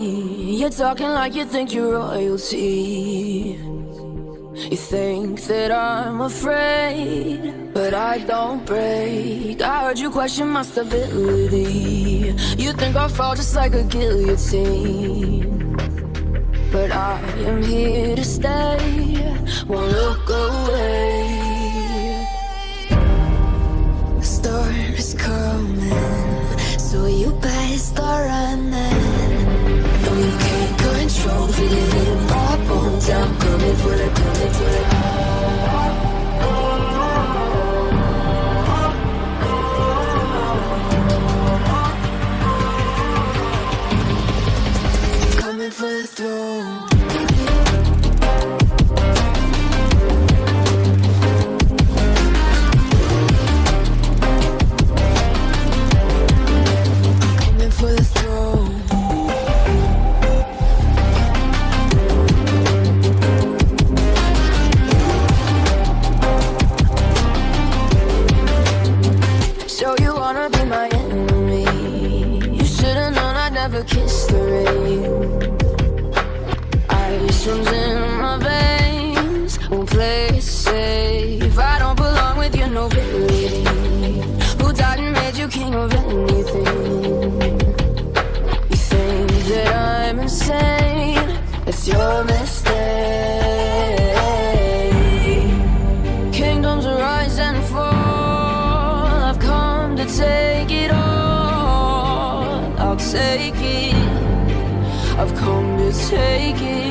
Mm, you're talking like you think you're royalty. You think that I'm afraid, but I don't break. I heard you question my stability. You think I'll fall just like a guillotine. But I am here to stay, won't look away. Ice runs in my veins, safe. I don't belong with your nobility. Who died and made you king of anything? You think that I'm insane? It's your mistake. Kingdoms rise and fall. I've come to take it all. I'll take it. Take it.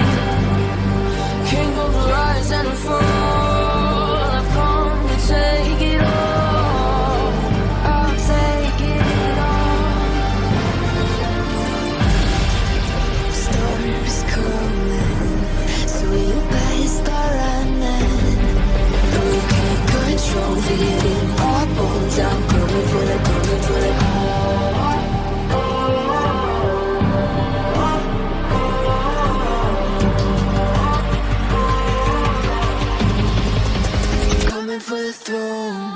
The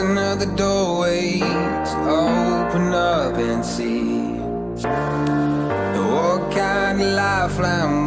It's just another doorway to open up and see. What kind of lifeline